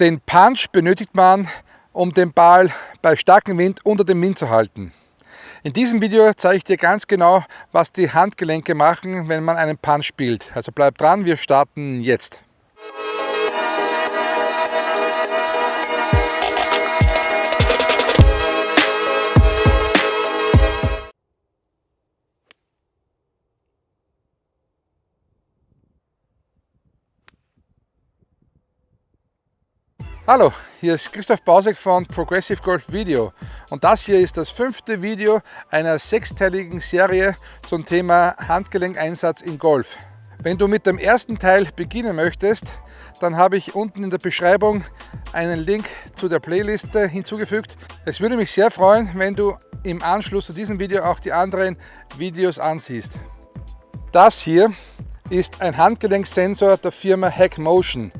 Den Punch benötigt man, um den Ball bei starkem Wind unter dem Wind zu halten. In diesem Video zeige ich dir ganz genau, was die Handgelenke machen, wenn man einen Punch spielt. Also bleib dran, wir starten jetzt. Hallo, hier ist Christoph Bausek von Progressive Golf Video und das hier ist das fünfte Video einer sechsteiligen Serie zum Thema Handgelenkeinsatz in Golf. Wenn du mit dem ersten Teil beginnen möchtest, dann habe ich unten in der Beschreibung einen Link zu der Playliste hinzugefügt. Es würde mich sehr freuen, wenn du im Anschluss zu diesem Video auch die anderen Videos ansiehst. Das hier ist ein Handgelenksensor der Firma Hack Motion.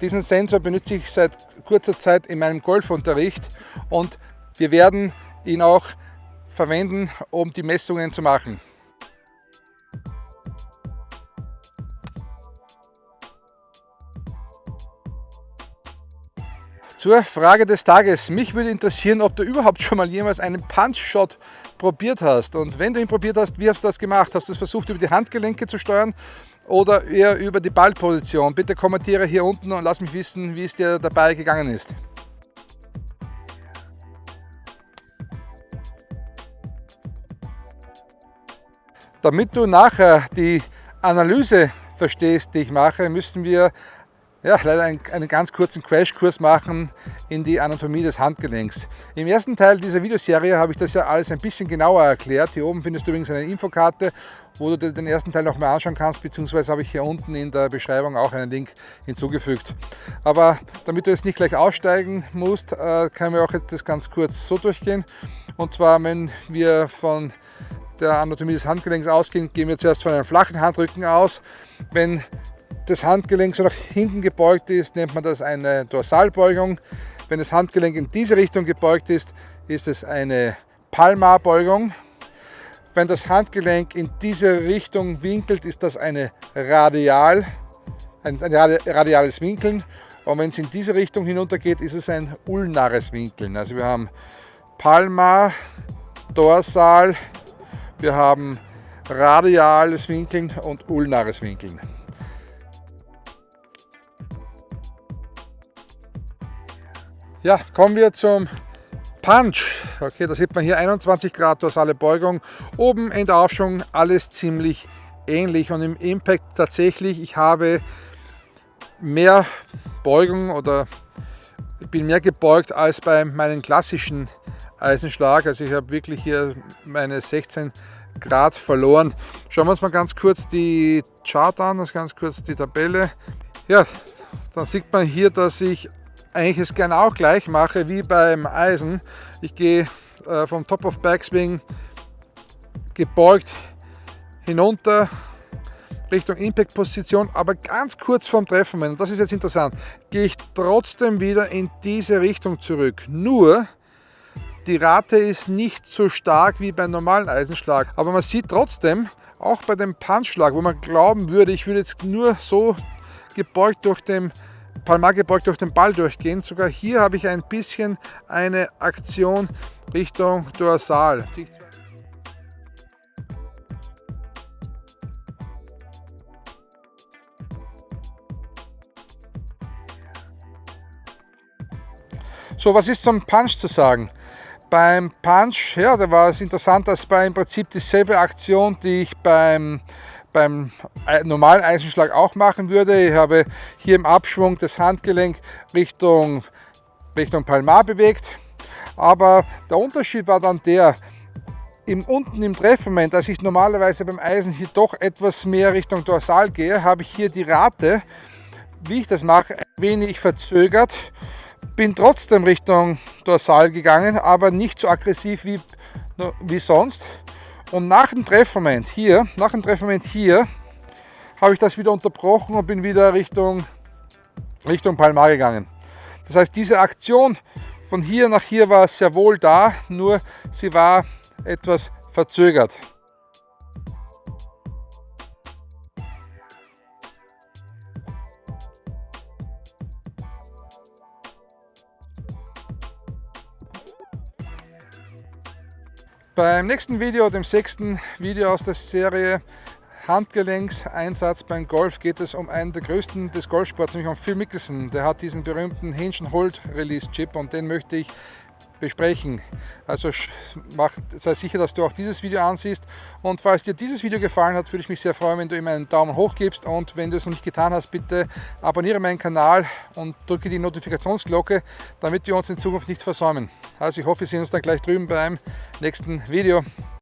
Diesen Sensor benutze ich seit kurzer Zeit in meinem Golfunterricht und wir werden ihn auch verwenden, um die Messungen zu machen. Zur Frage des Tages. Mich würde interessieren, ob du überhaupt schon mal jemals einen Punch-Shot probiert hast. Und wenn du ihn probiert hast, wie hast du das gemacht? Hast du es versucht, über die Handgelenke zu steuern oder eher über die Ballposition? Bitte kommentiere hier unten und lass mich wissen, wie es dir dabei gegangen ist. Damit du nachher die Analyse verstehst, die ich mache, müssen wir ja, leider einen, einen ganz kurzen Crashkurs machen in die Anatomie des Handgelenks. Im ersten Teil dieser Videoserie habe ich das ja alles ein bisschen genauer erklärt. Hier oben findest du übrigens eine Infokarte, wo du dir den ersten Teil noch mal anschauen kannst, beziehungsweise habe ich hier unten in der Beschreibung auch einen Link hinzugefügt. Aber damit du jetzt nicht gleich aussteigen musst, äh, können wir auch das ganz kurz so durchgehen. Und zwar, wenn wir von der Anatomie des Handgelenks ausgehen, gehen wir zuerst von einem flachen Handrücken aus. Wenn das Handgelenk so nach hinten gebeugt ist, nennt man das eine Dorsalbeugung. Wenn das Handgelenk in diese Richtung gebeugt ist, ist es eine Palmarbeugung. Wenn das Handgelenk in diese Richtung winkelt, ist das eine Radial, ein, ein radiales Winkeln. Und wenn es in diese Richtung hinunter geht, ist es ein ulnares Winkeln. Also wir haben Palmar, Dorsal, wir haben radiales Winkeln und ulnares Winkeln. Ja, kommen wir zum Punch. Okay, da sieht man hier 21 Grad dorsale Beugung. Oben in der Aufschwung alles ziemlich ähnlich und im Impact tatsächlich, ich habe mehr Beugung oder ich bin mehr gebeugt als bei meinem klassischen Eisenschlag. Also ich habe wirklich hier meine 16 Grad verloren. Schauen wir uns mal ganz kurz die Chart an, das ganz kurz die Tabelle. Ja, dann sieht man hier, dass ich eigentlich es gerne auch gleich mache wie beim Eisen. Ich gehe äh, vom Top of Backswing gebeugt hinunter Richtung Impact Position, aber ganz kurz vorm Treffmoment, und das ist jetzt interessant, gehe ich trotzdem wieder in diese Richtung zurück. Nur die Rate ist nicht so stark wie beim normalen Eisenschlag, aber man sieht trotzdem, auch bei dem Punchschlag, wo man glauben würde, ich würde jetzt nur so gebeugt durch den Palmar gebeugt durch den Ball durchgehen. Sogar hier habe ich ein bisschen eine Aktion Richtung Dorsal. So, was ist zum Punch zu sagen? Beim Punch, ja, da war es interessant, dass bei im Prinzip dieselbe Aktion, die ich beim beim normalen Eisenschlag auch machen würde. Ich habe hier im Abschwung das Handgelenk Richtung, Richtung Palmar bewegt. Aber der Unterschied war dann der, im, unten im Treffmoment, als ich normalerweise beim Eisen hier doch etwas mehr Richtung Dorsal gehe, habe ich hier die Rate, wie ich das mache, ein wenig verzögert. Bin trotzdem Richtung Dorsal gegangen, aber nicht so aggressiv wie, wie sonst. Und nach dem Treffmoment hier, nach dem Treffmoment hier, habe ich das wieder unterbrochen und bin wieder Richtung, Richtung Palmar gegangen. Das heißt, diese Aktion von hier nach hier war sehr wohl da, nur sie war etwas verzögert. Beim nächsten Video, dem sechsten Video aus der Serie Handgelenkseinsatz beim Golf, geht es um einen der größten des Golfsports, nämlich um Phil Mickelson. Der hat diesen berühmten Hinge Hold Release Chip und den möchte ich besprechen. Also mach, sei sicher, dass du auch dieses Video ansiehst. Und falls dir dieses Video gefallen hat, würde ich mich sehr freuen, wenn du ihm einen Daumen hoch gibst. Und wenn du es noch nicht getan hast, bitte abonniere meinen Kanal und drücke die Notifikationsglocke, damit wir uns in Zukunft nicht versäumen. Also ich hoffe, wir sehen uns dann gleich drüben beim nächsten Video.